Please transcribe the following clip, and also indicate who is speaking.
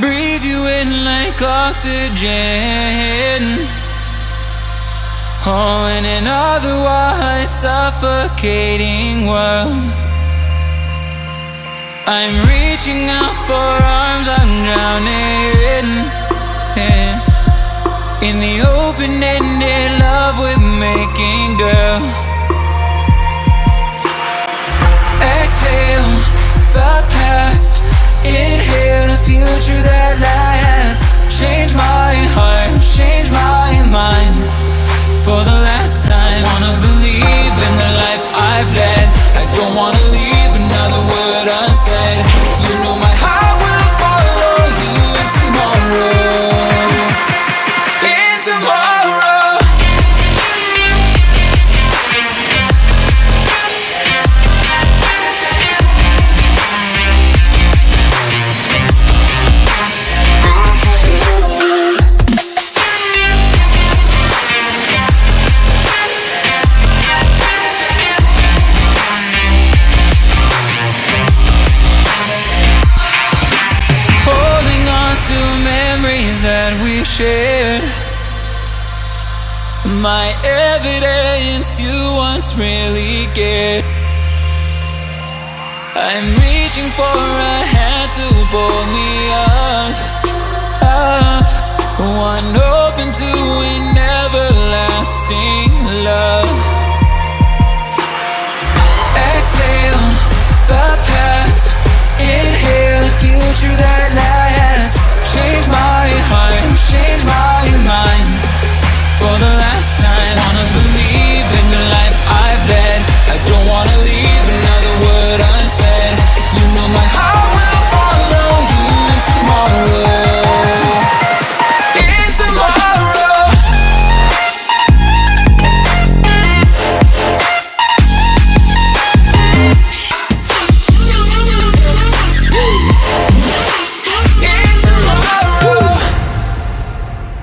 Speaker 1: Breathe you in like oxygen. Oh, in an otherwise suffocating world. I'm reaching out for arms I'm drowning. In In the open-ended love. we've shared. My evidence you once really cared. I'm reaching for a hand to pull me up, up. One open to an everlasting love. Exhale the past, inhale the future.